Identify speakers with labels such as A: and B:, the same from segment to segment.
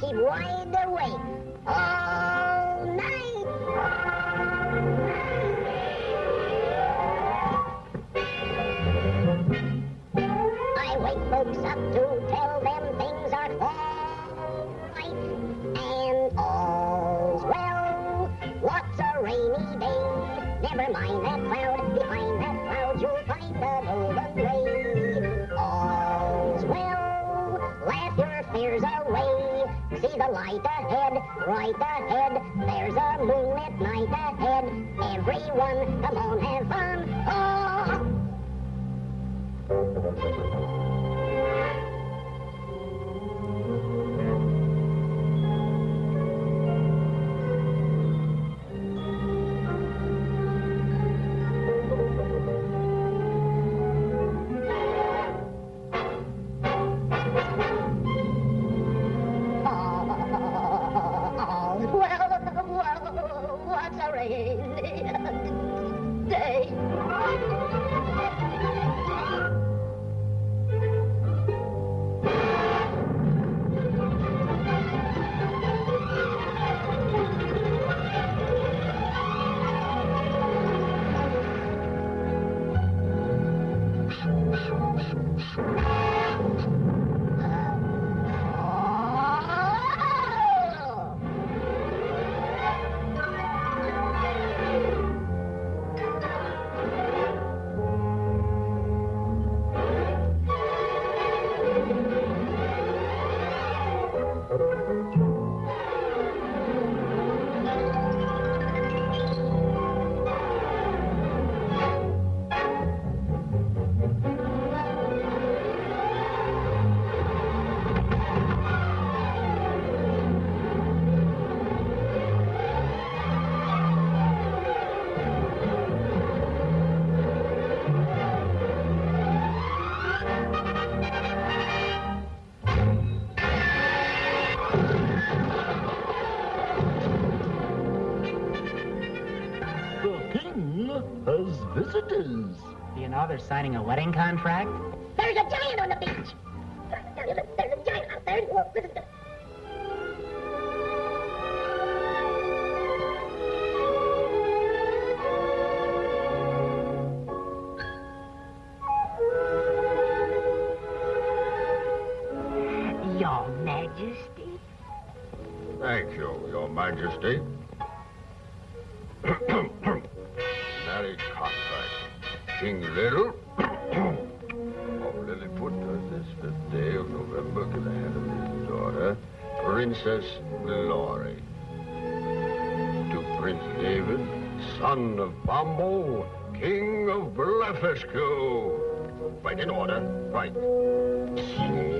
A: keep wide awake all night. a light ahead, right ahead. There's a moonlit night ahead. Everyone, come on, have fun. Oh!
B: They're signing a wedding contract?
A: There's a giant on the beach! There's a, there's a giant out there. Listen to.
C: son of Bombo, king of Blefuscu. Right, in order. Right.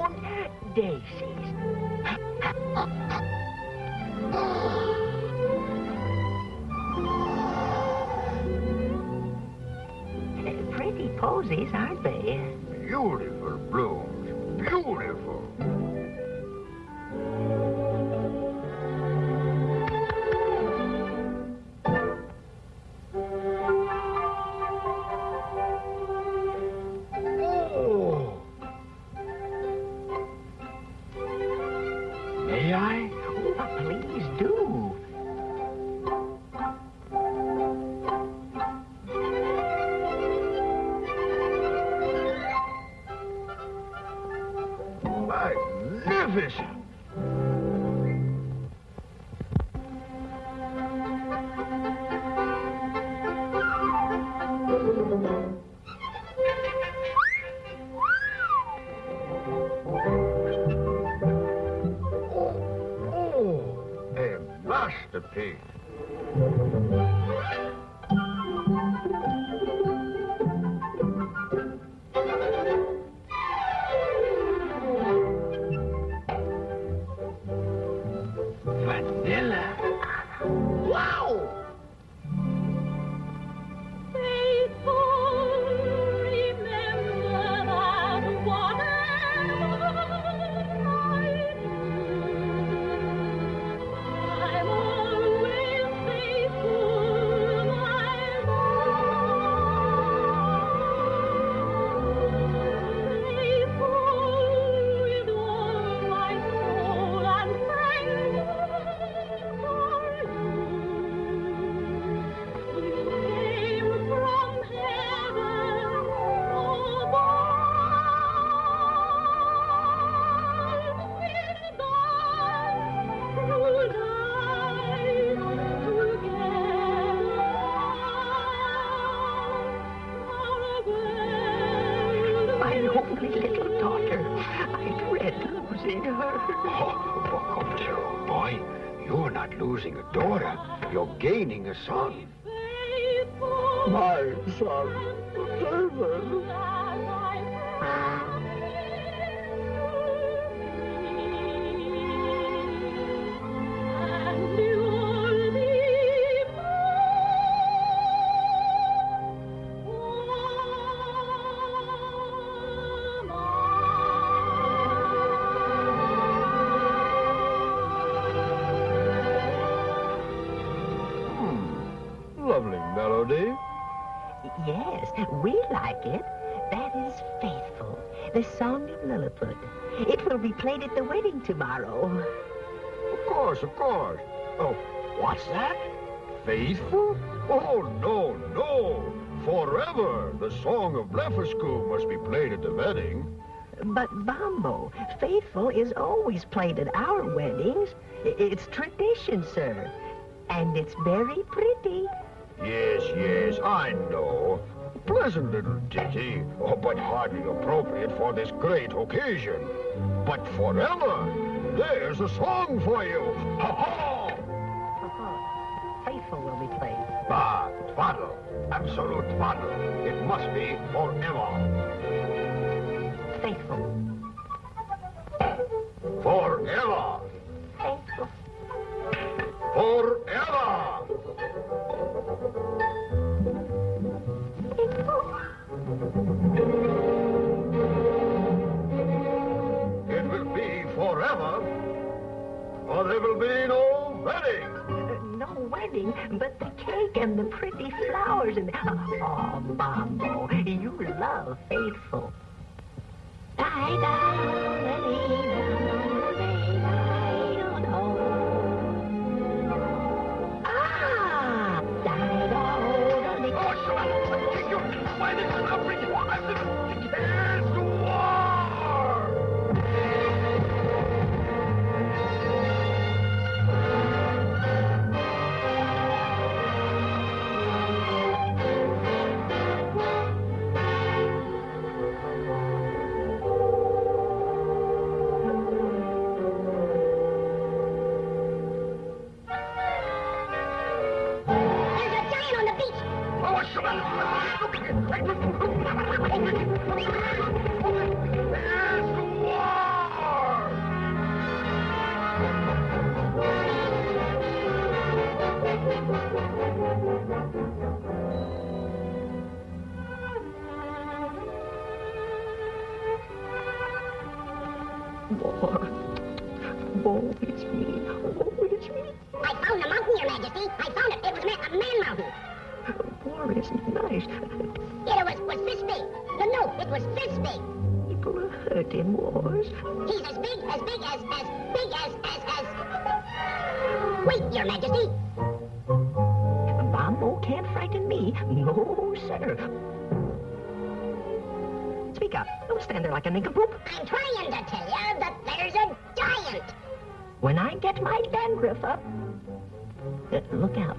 D: Und daisies. Pretty posies, aren't they?
C: Beautiful blooms. Beautiful.
D: My
C: son,
E: David.
D: Tomorrow.
C: Of course, of course. Oh, what's that? Faithful? Oh, no, no. Forever, the song of Blefuscu must be played at the wedding.
D: But Bombo, faithful is always played at our weddings. It's tradition, sir. And it's very pretty.
C: Yes, yes, I know. Pleasant little ditty, oh, but hardly appropriate for this great occasion. But forever, there's a song for you. Ha ha!
D: Faithful will be played.
C: Ah, twaddle. Absolute twaddle. It must be forever.
D: Faithful.
C: Forever.
D: Faithful.
C: Forever. There will be no wedding.
D: Uh, no wedding, but the cake and the pretty flowers and... Oh, Bombo, you love faithful. Ah!
C: Oh,
A: my God. Wait, Your Majesty.
D: Bombo can't frighten me. No, sir. Speak up. Don't stand there like a nincompoop.
A: I'm trying to tell you that there's a giant.
D: When I get my dandruff up, uh, look out.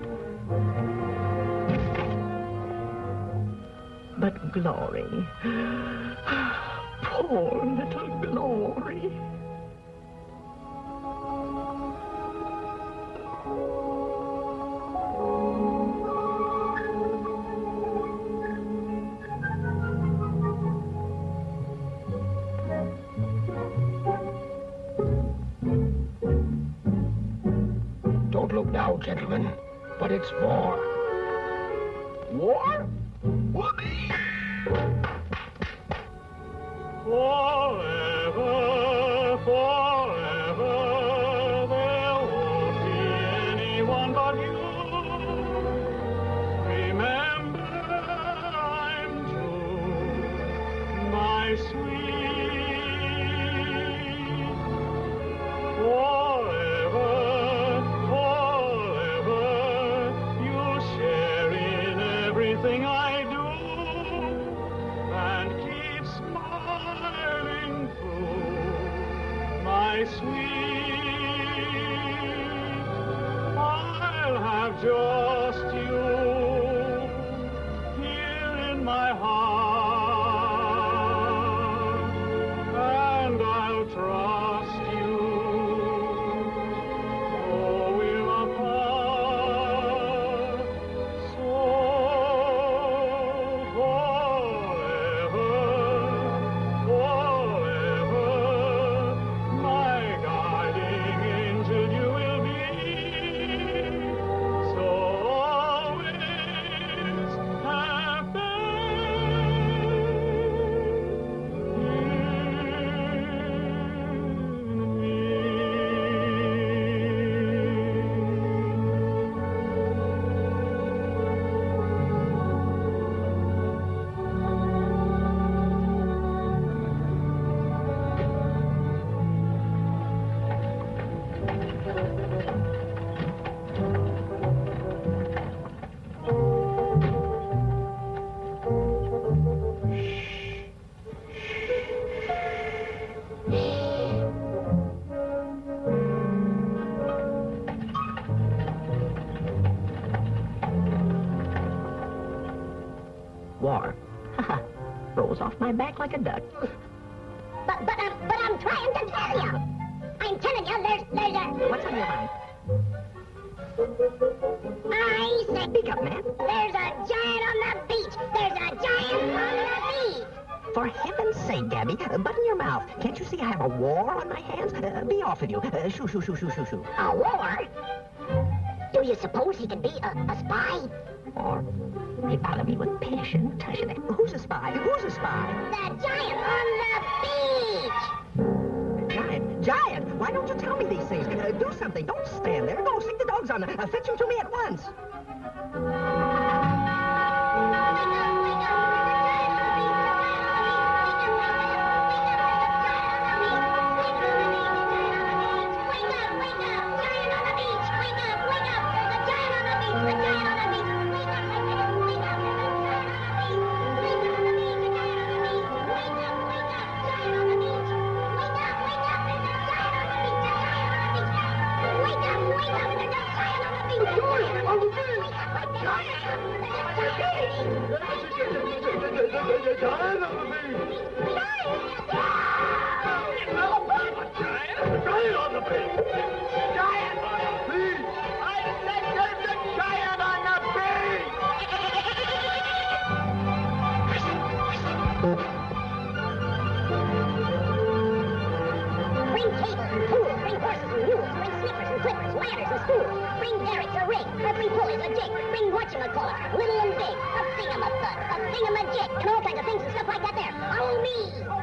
D: But Glory, poor little Glory.
C: Don't now, gentlemen, but it's war. War? Whoopee!
E: Forever, forever, heart, my
D: back like a duck.
A: But, but, I'm, but I'm trying to tell you. I'm telling you, there's, there's a...
D: What's on your mind?
A: I said
D: Speak up, man.
A: there's a giant on the beach. There's a giant on the beach.
D: For heaven's sake, Gabby, uh, button your mouth. Can't you see I have a war on my hands? Uh, be off with you. Uh, shoo, shoo, shoo, shoo, shoo, shoo.
A: A war? Do you suppose he could be a, a spy?
D: Or they bother me with passion. Tush it. Who's a spy? Who's a spy?
A: The giant on the beach.
D: Giant. Giant. Why don't you tell me these things? Uh, do something. Don't stand there. Go stick the dogs on. Uh, fetch him to me at once.
E: Giant on the beach!
A: Bring derricks, a or bring pulleys, a jig, bring whatchamacallit, little and big, a thingamathud, a thingamajig, and all kinds of things and stuff like that there. Oh, me!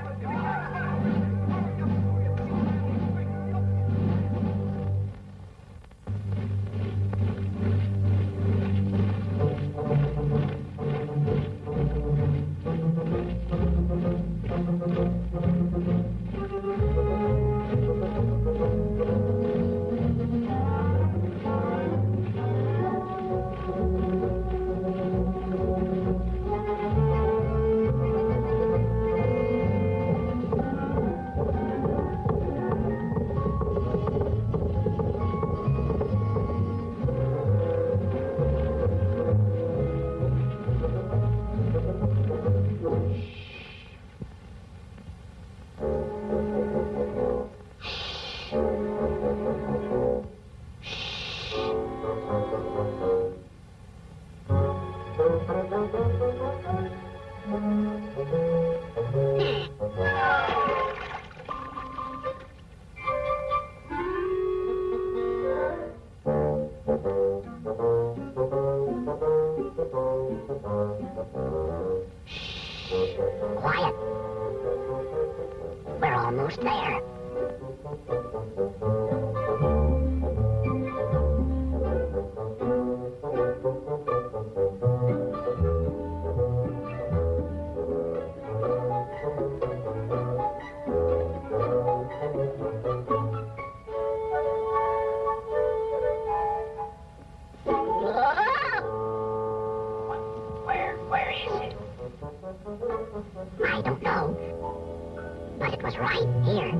A: I. But it was right here.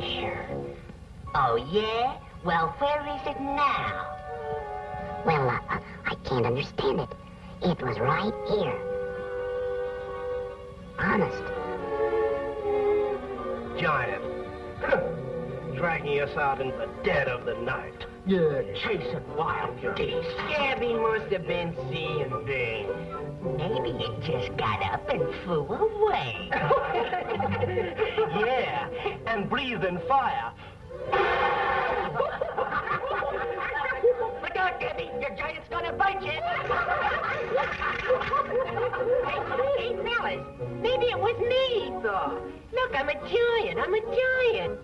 D: Here. Oh, yeah? Well, where is it now?
A: Well, uh, uh, I can't understand it. It was right here. Honest.
B: Giant. Dragging us out in the dead of the night.
F: Yeah, chasing wild geese.
D: Gabby must have been seeing things. Maybe it just got up and flew away.
B: yeah, and breathing fire.
D: Look out, Gabby! Your giant's gonna bite you! hey, hey, fellas, maybe it was me saw. Look, I'm a giant. I'm a giant.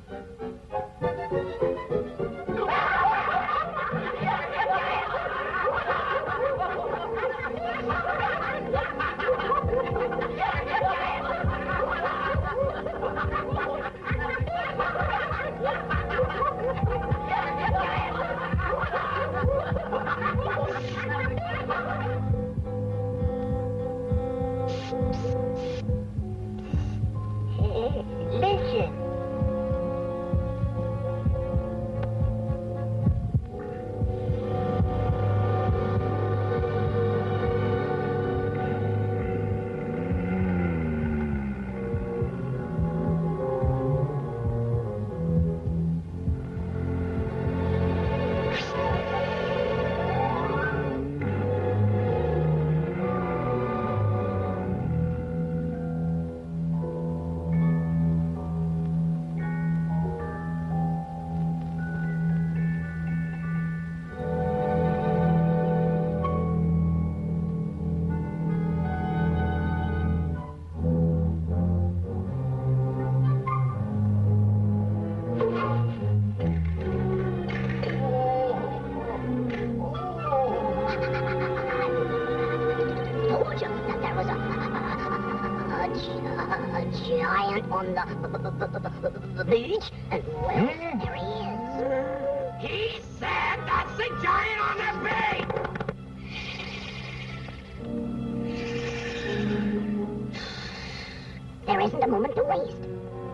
A: Isn't a moment to waste.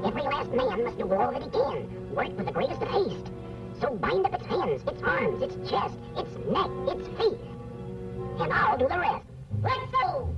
A: Every last man must do all that he can. Work with the greatest of haste. So bind up its hands, its arms, its chest, its neck, its feet. And I'll do the rest. Let's go!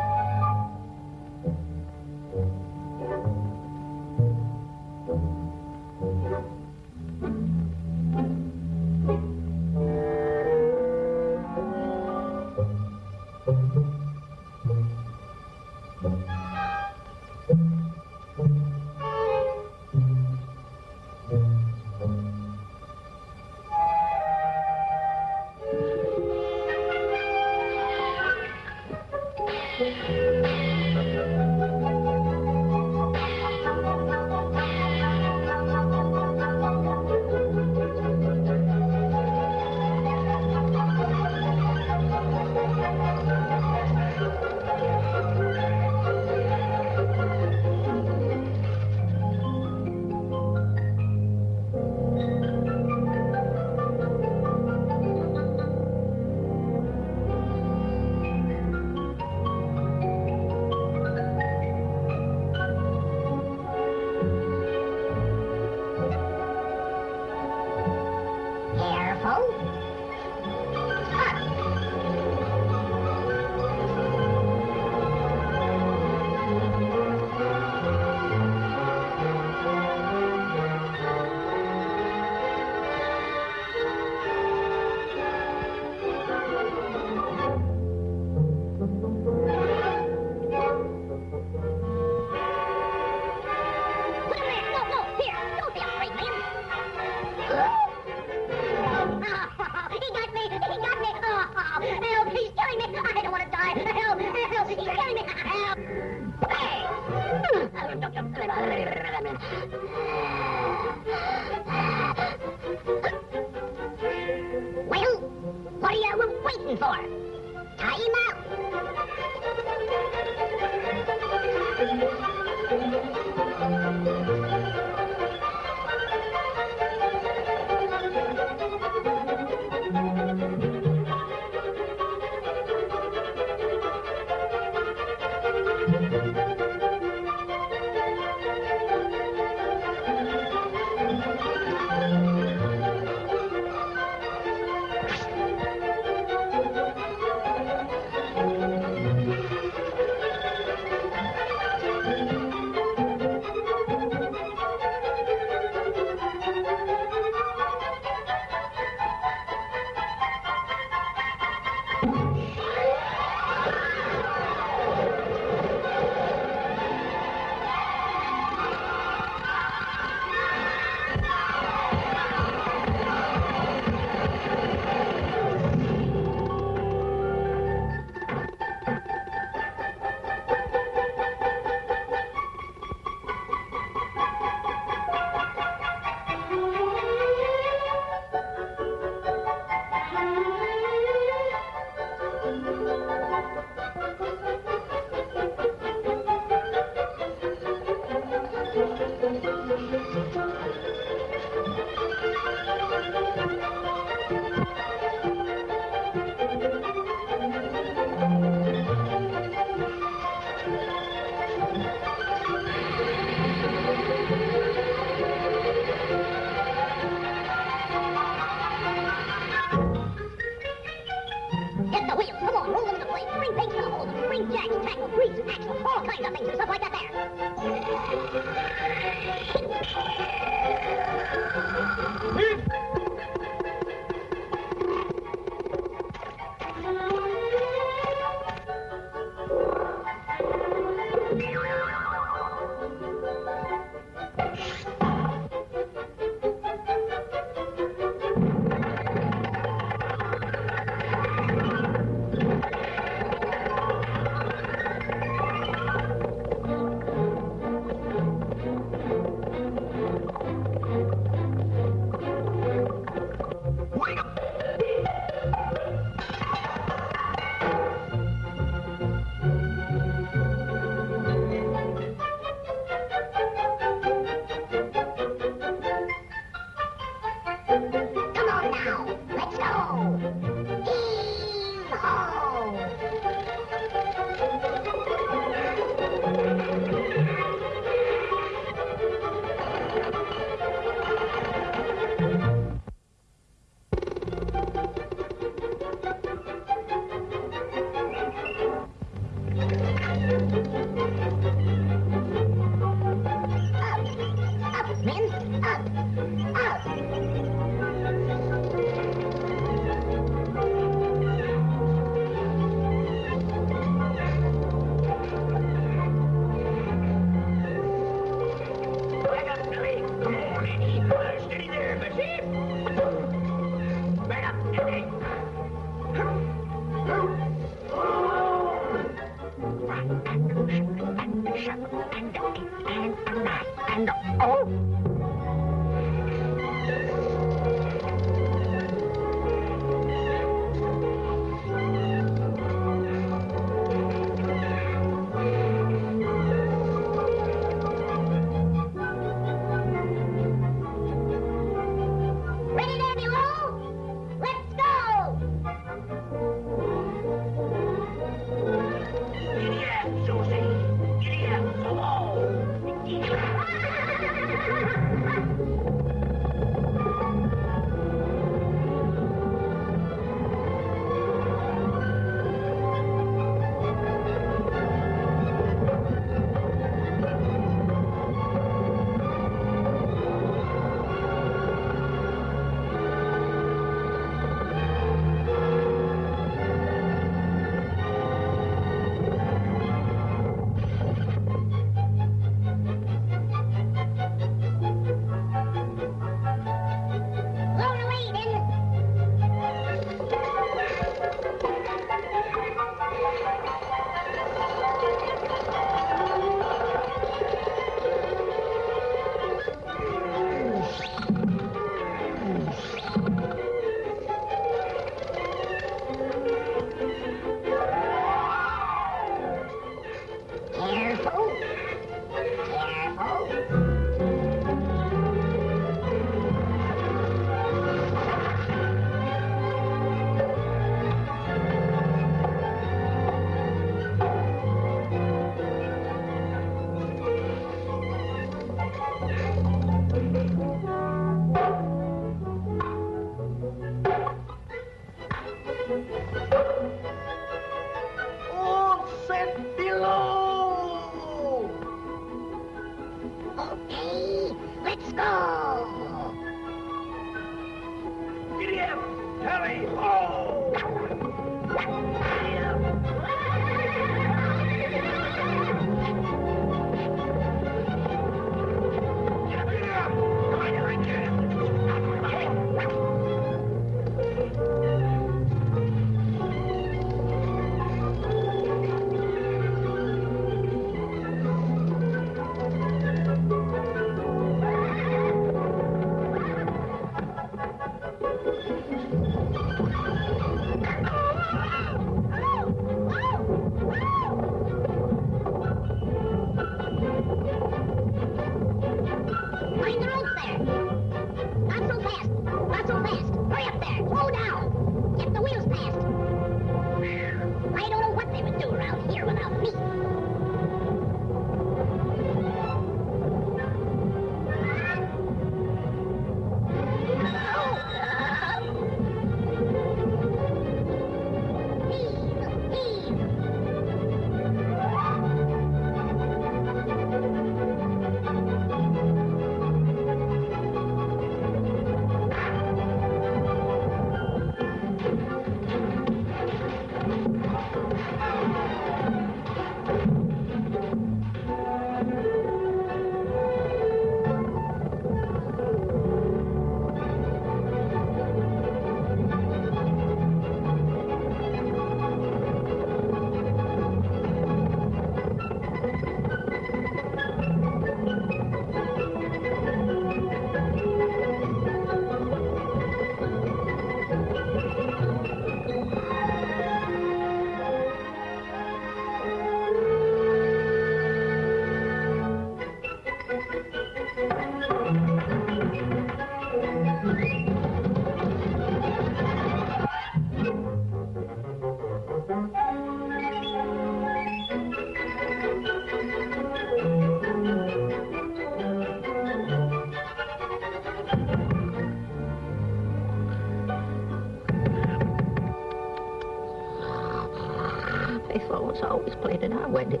A: course, I
D: always played it our wedding.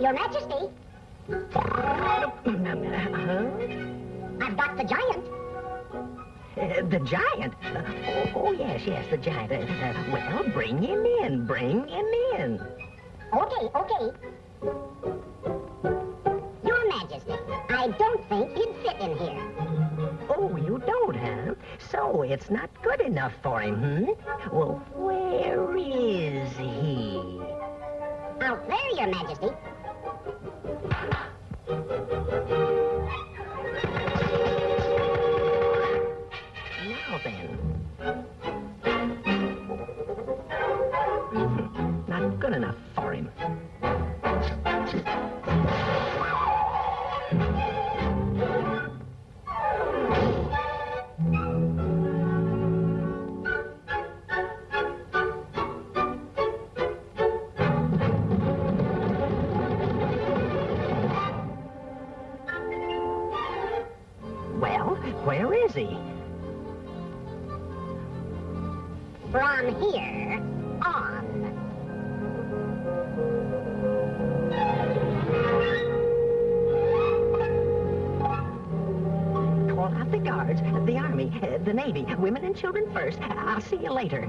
A: Your, Majesty.
D: huh?
A: I've got the giant.
D: Uh, the giant? Uh, oh, oh, yes, yes, the giant. Uh, uh, well, bring him in, bring him in.
A: Okay, okay.
D: in here.
A: Oh, you don't, huh? So it's not good enough for him, hmm? Well, where is he?
D: Out there, Your Majesty.
A: Now then. Hmm. not good enough for him. children first. I'll see you later.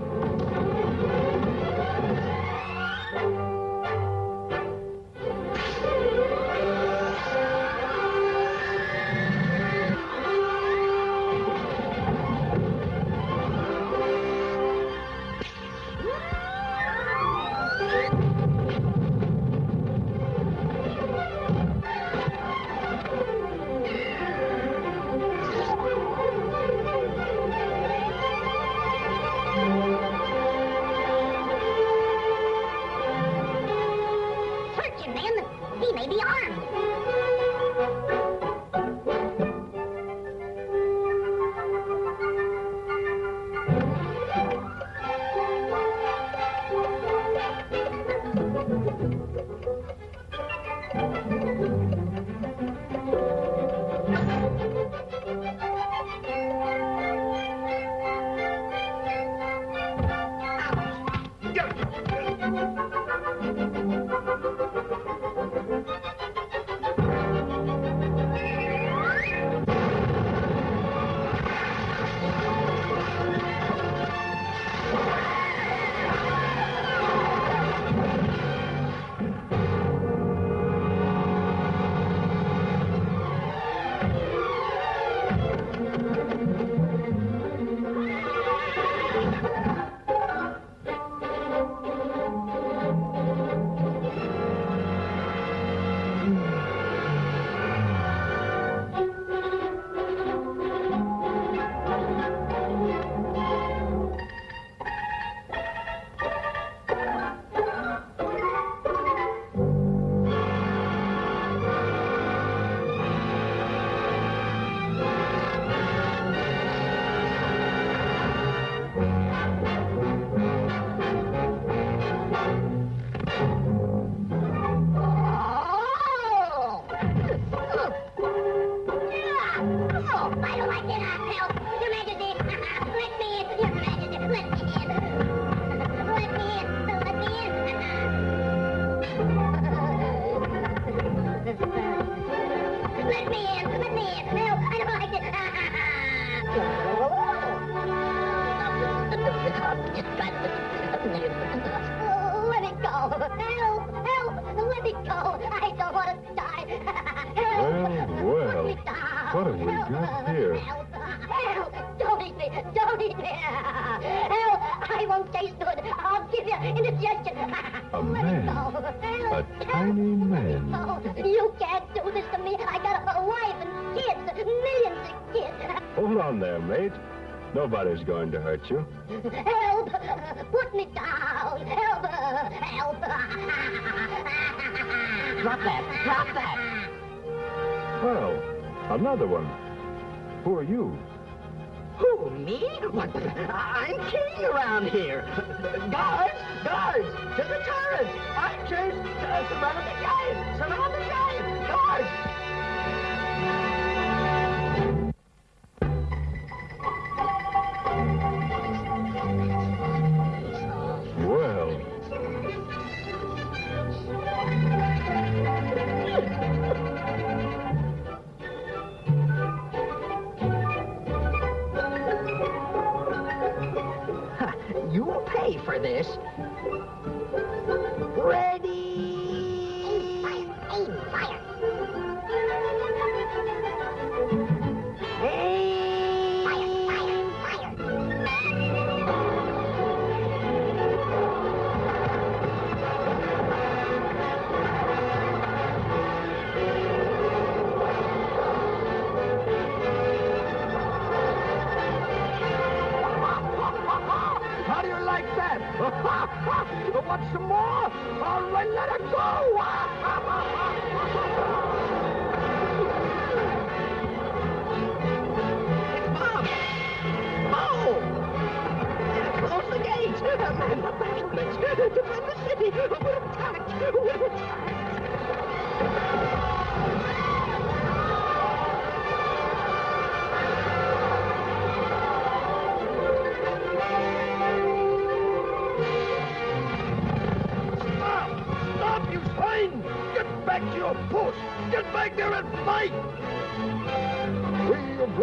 E: was going to hurt you.
D: Help! Put me down! Help! Help!
A: Drop that! Drop that!
E: Well, another one. Who are you?
A: Who, me? What? I'm king around here. God! pay for this. Ready? want some more? All right, let it go! It's
E: Bob!
A: Bo! Close the gates! Man, the
D: battle next to the city! We're attacked! We're attacked!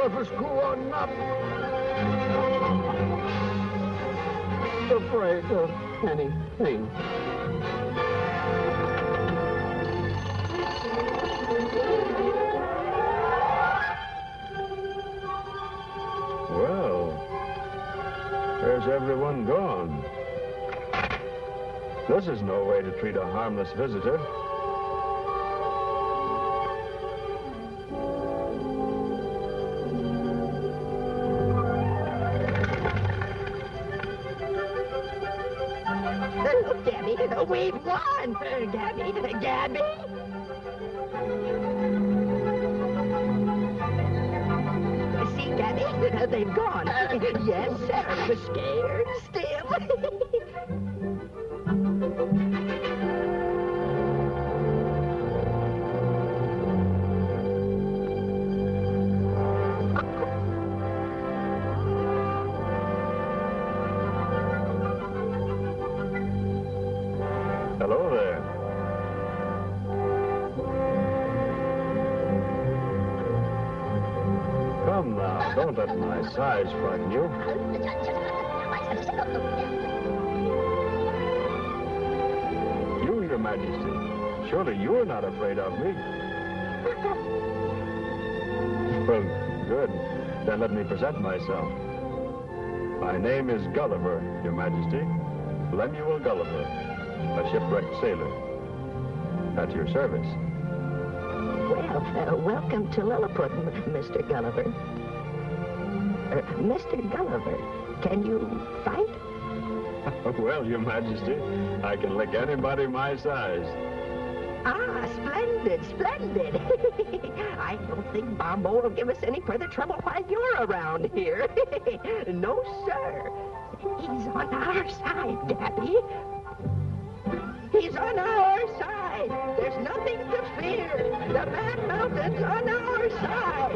G: You
E: brothers go on?
D: Afraid of anything.
E: Well, where's everyone gone? This is no way to treat a harmless visitor.
D: Won! Gabby, Gabby! See, Gabby, they've gone. Uh, yes, sir, we're scared
E: don't let my size frighten you. You, Your Majesty, surely you're not afraid of me. Well, good. Then let me present myself. My name is Gulliver, Your Majesty. Lemuel Gulliver, a shipwrecked sailor. At your service.
D: Well, uh, welcome to Lilliput, Mr. Gulliver. Mr. Gulliver, can you fight?
E: well, Your Majesty, I can lick anybody my size.
D: Ah, splendid, splendid. I don't think Bombo will give us any further trouble while you're around here. no, sir. He's on our side, Gabby. He's on our side. There's nothing to fear. The Man Mountain's on our side.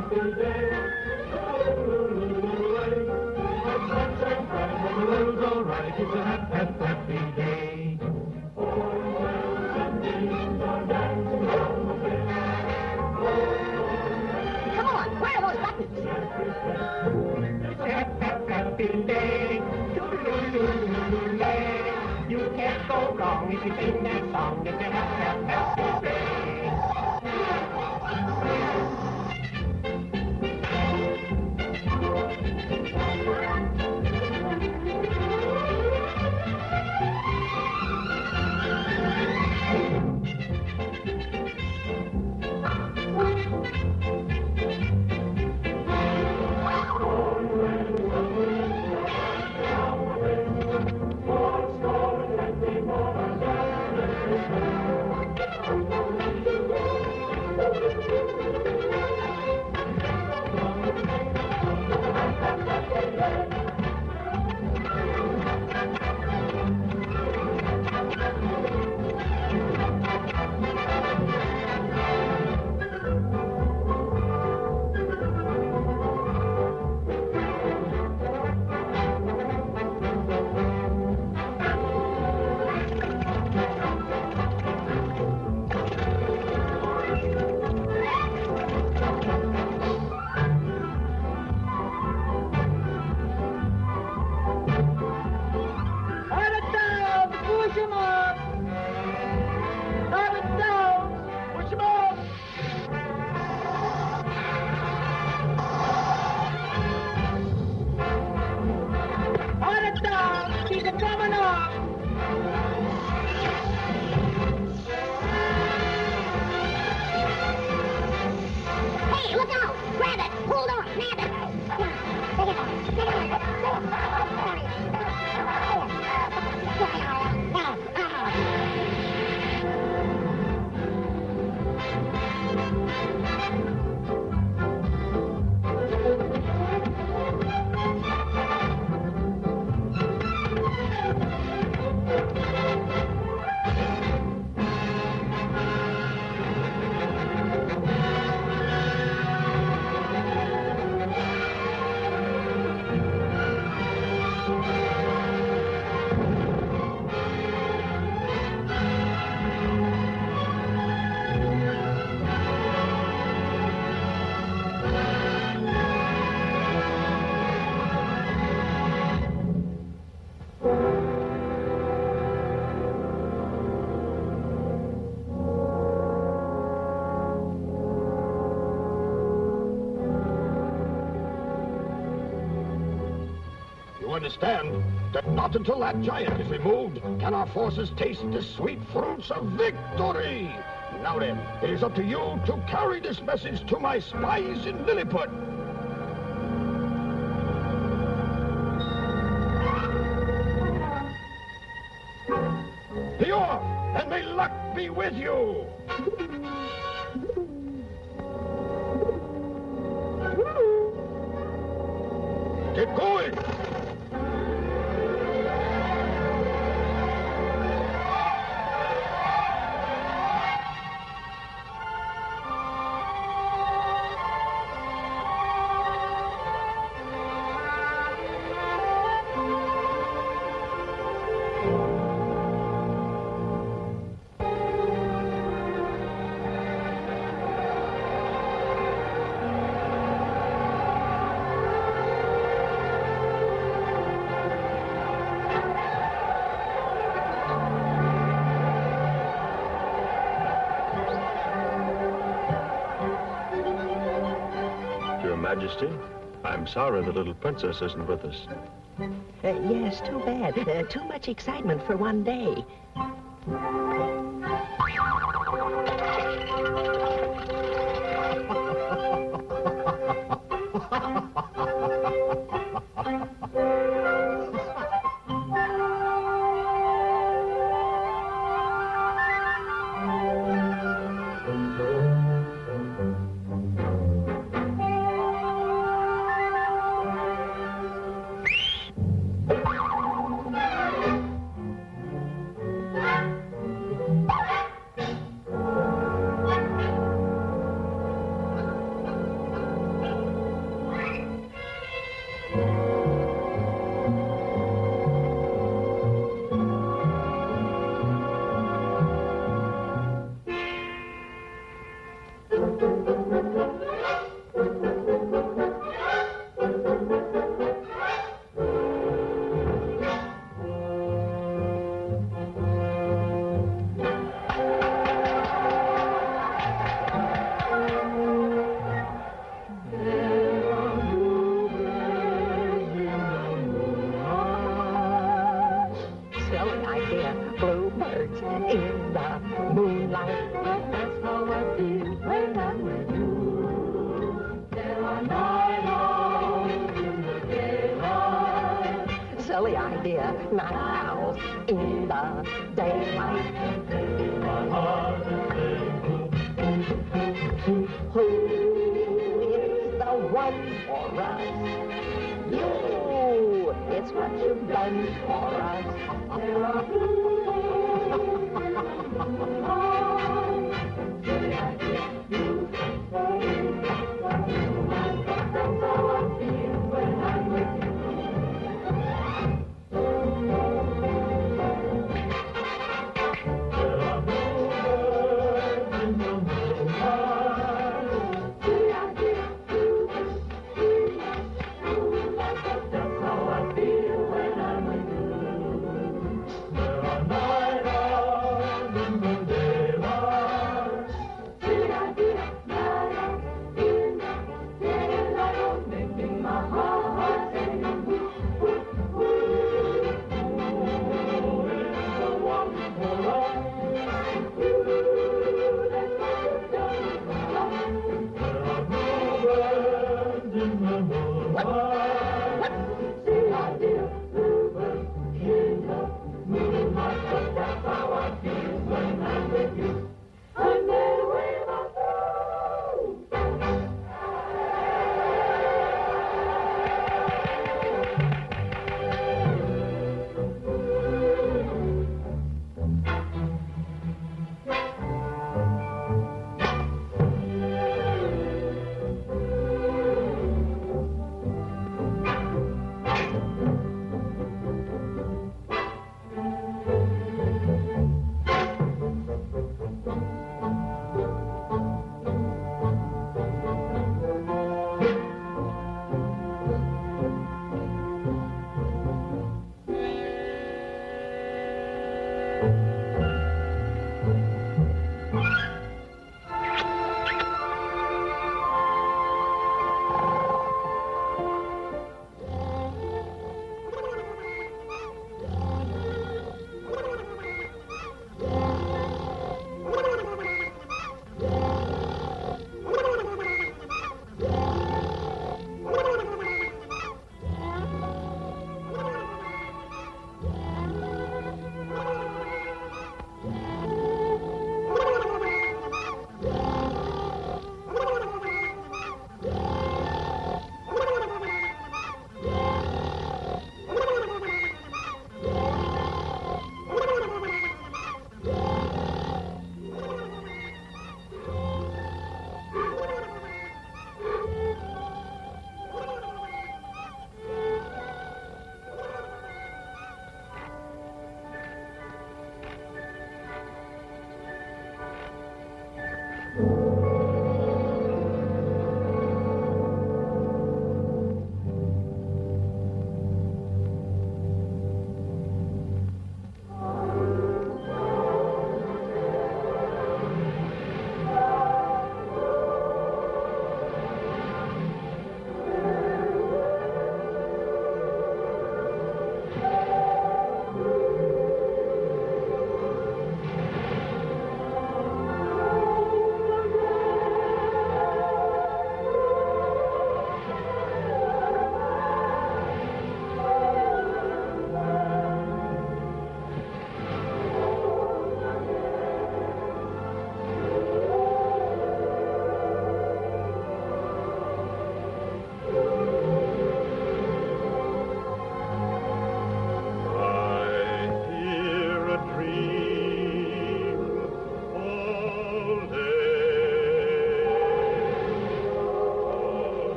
G: if you sing that song. It's a happy, happy
C: understand that not until that giant is removed can our forces taste the sweet fruits of victory. Now then, it is up to you to carry this message to my spies in Lilliput.
E: I'm sorry the little princess isn't with us.
D: Uh, yes, too bad. Uh, too much excitement for one day.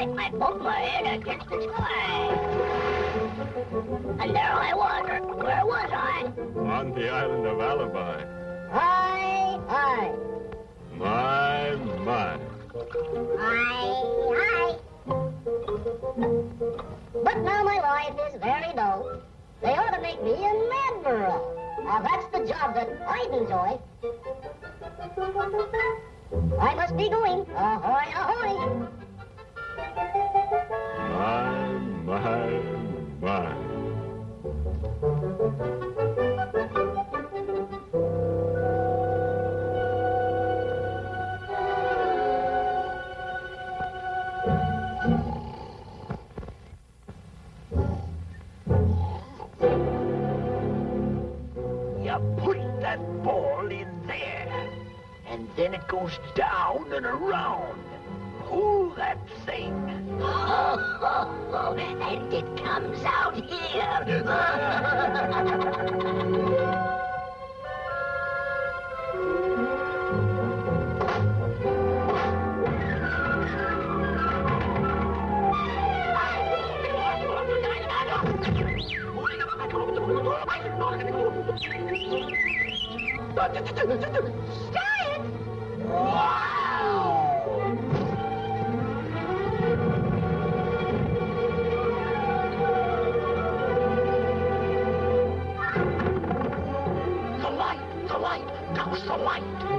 A: So high, I bumped my head against the sky. And there I was. Where was I?
H: On the island of Alibi.
A: Aye, aye.
H: My, my.
A: Aye, aye. But now my life is very dull. They ought to make me an admiral. Now that's the job that I'd enjoy. I must be going. Ahoy, ahoy.
H: My, my, my.
E: You push that ball in there, and then it goes down and around. Pull that thing. And it comes out here. The the light.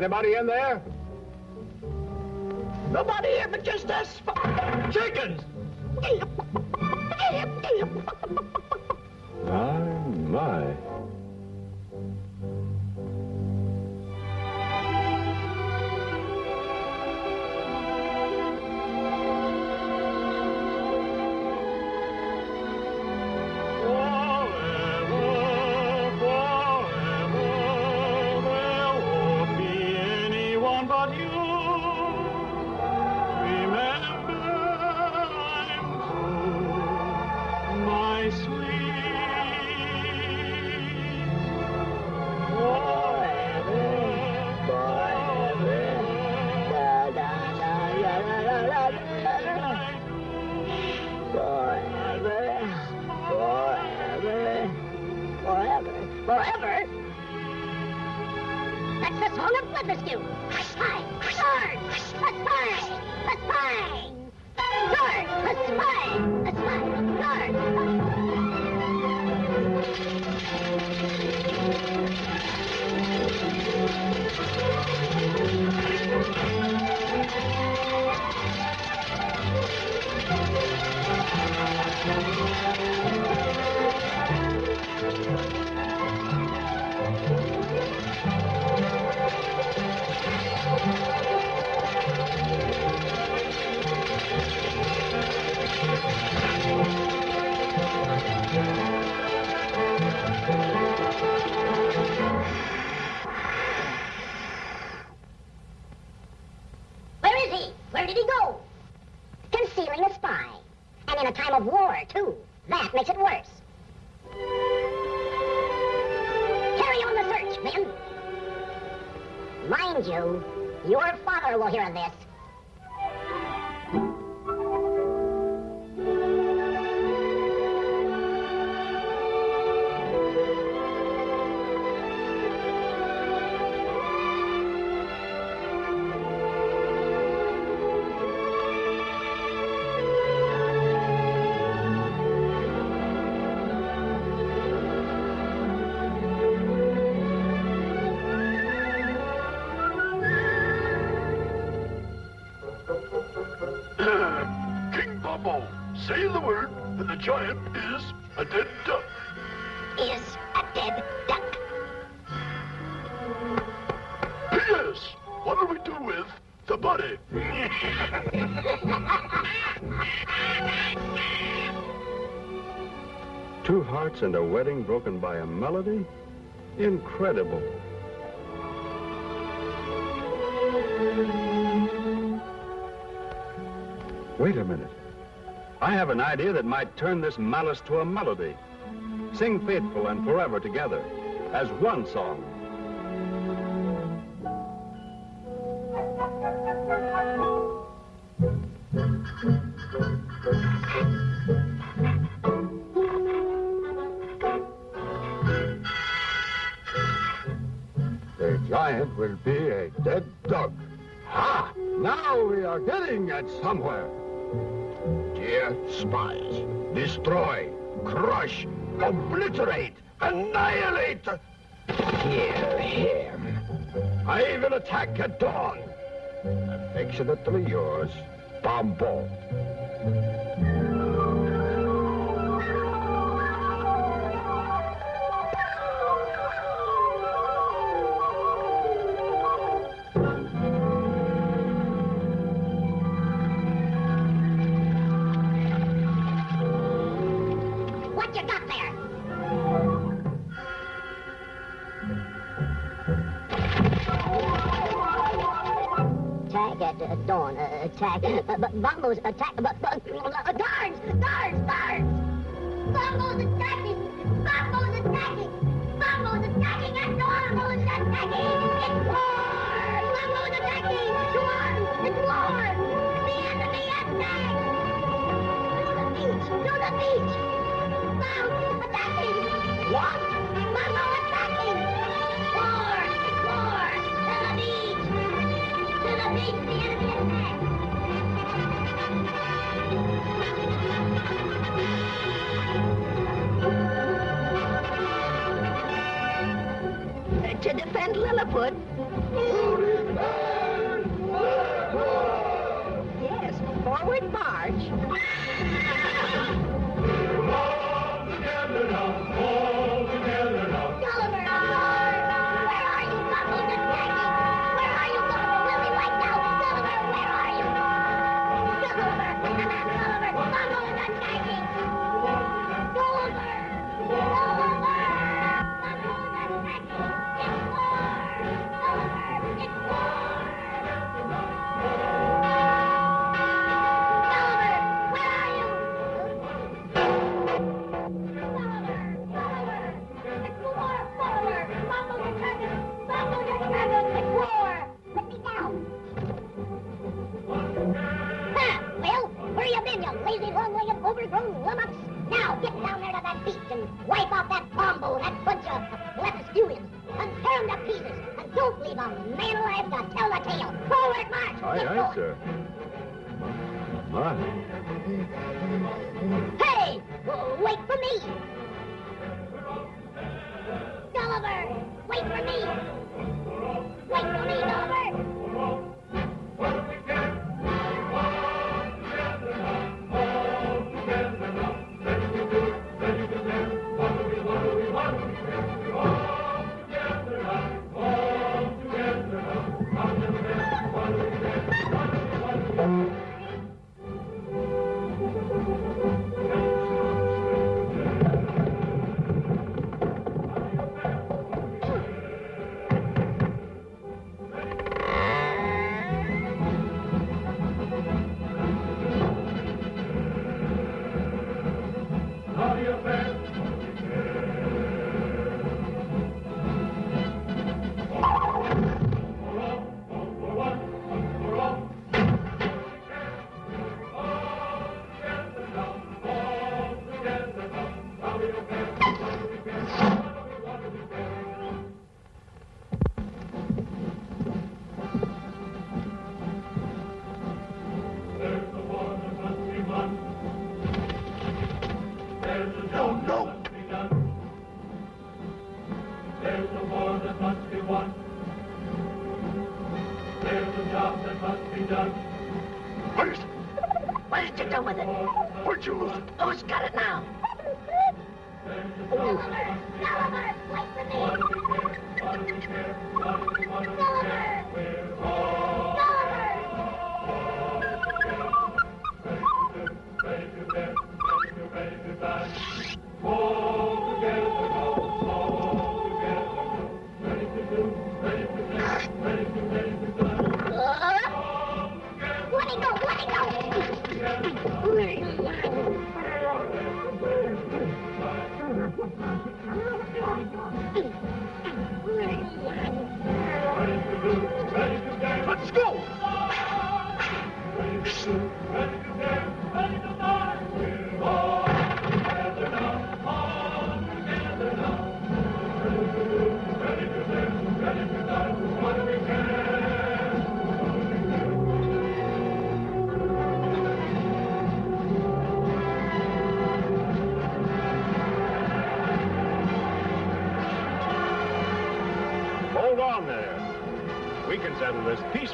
H: Anybody in there?
E: Nobody here but just us. Chickens!
A: Spy.
I: And in a time of war, too. That makes it worse. Carry on the search, men. Mind you, your father will hear of this.
E: By a melody? Incredible. Wait a minute. I have an idea that might turn this malice to a melody. Sing faithful and forever together as one song.
C: Destroy, crush, obliterate, annihilate. Hear him. I will attack at dawn. Affectionately yours, Bombo.
I: At uh, dawn. Uh, attack. Uh, Bumbo's attack. But, uh, guards! Guards! Guards! Bumbo's attacking! Bumbo's attacking! Bumbo's attacking at dawn! Bumbo's attacking! It's war! Bumbo's attacking! It's war! The enemy attacks! To the beach! To the beach! Bum attacking! What? Bumbo To
A: defend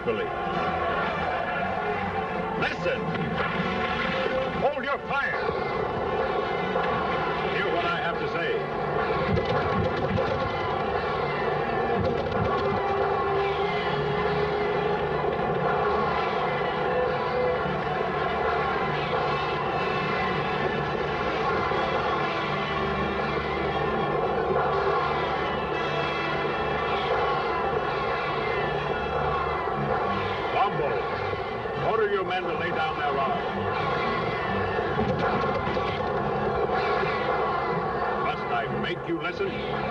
E: this peacefully. Listen. Hold your fire. Hear what I have to say. Bombo, order your men to lay down their arms. Must I make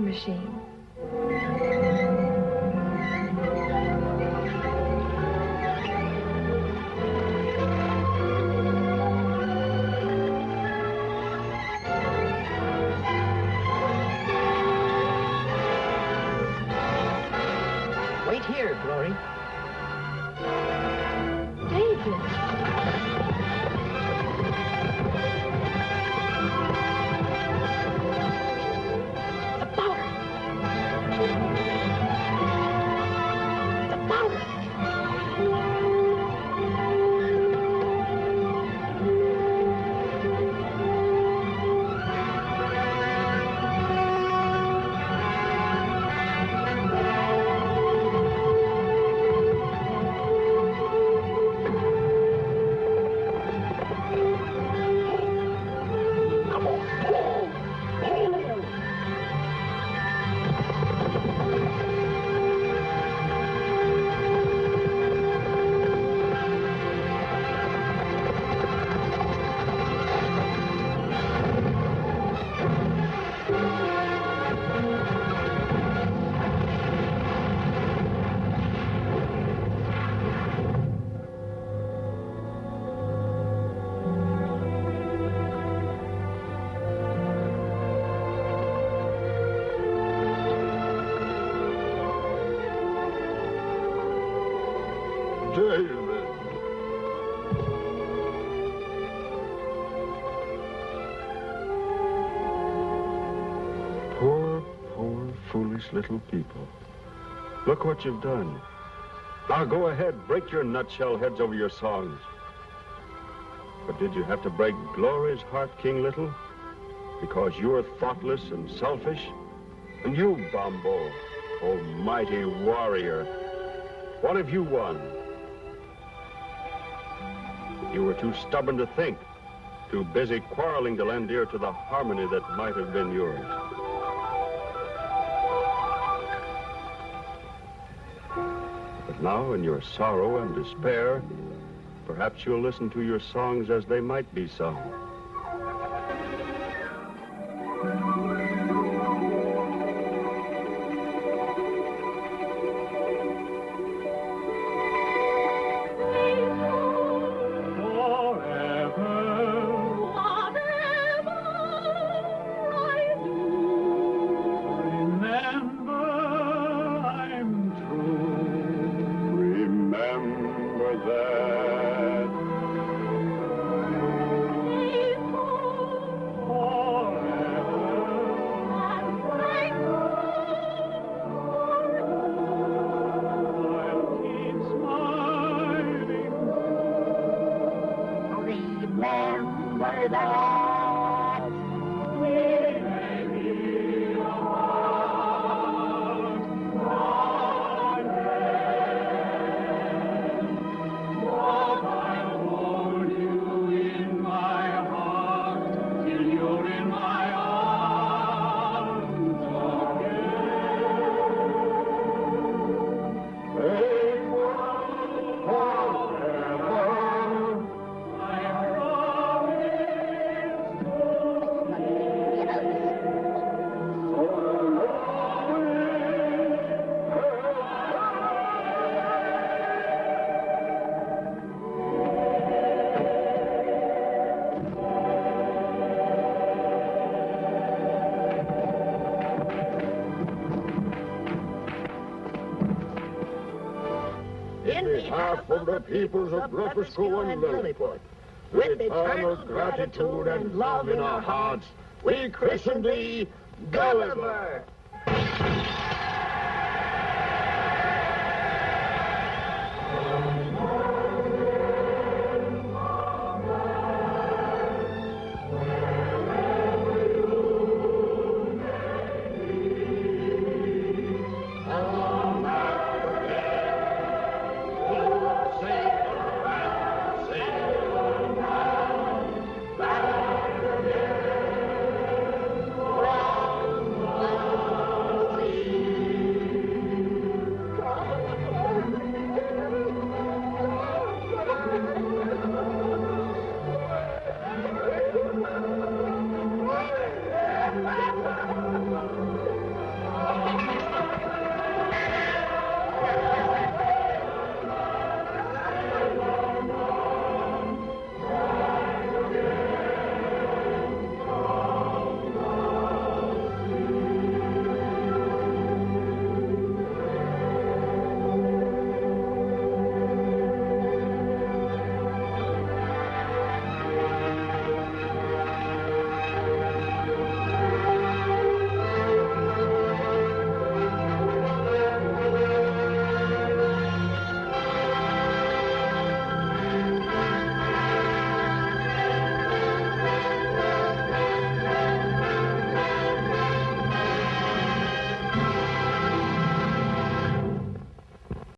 J: Machine.
E: Little people. Look what you've done. Now go ahead, break your nutshell heads over your songs. But did you have to break Glory's heart, King Little? Because you're thoughtless and selfish? And you, Bombo, oh mighty warrior, what have you won? You were too stubborn to think, too busy quarreling to lend ear to the harmony that might have been yours. Now, in your sorrow and despair, perhaps you'll listen to your songs as they might be sung.
C: The peoples of Blefuscu and Lilliput, with eternal gratitude and love in our hearts, we christen thee Gulliver.